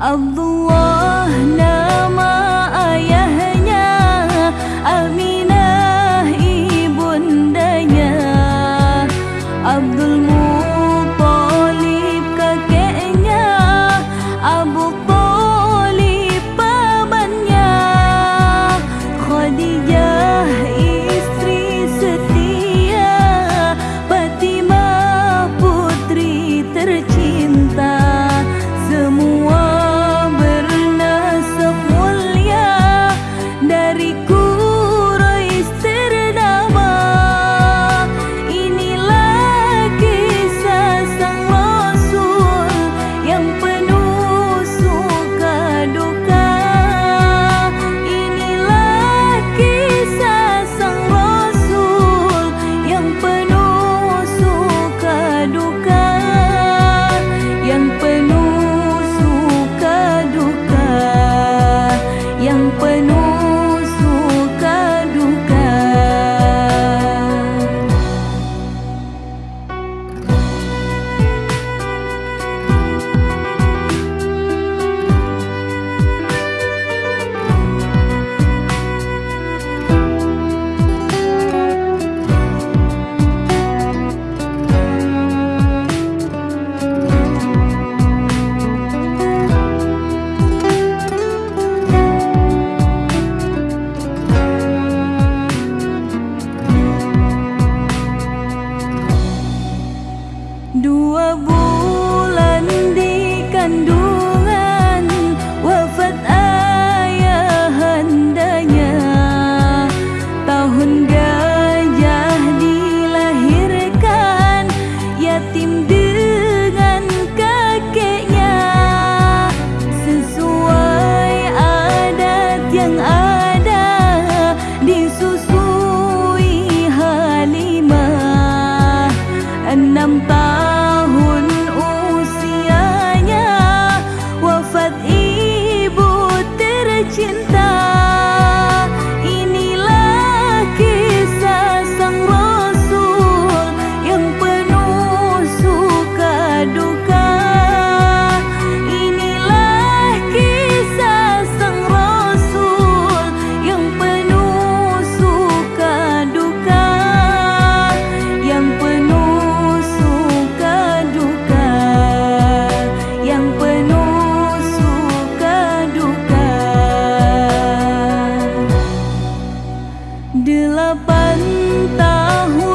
of the world. Là bánh ta hú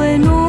bueno.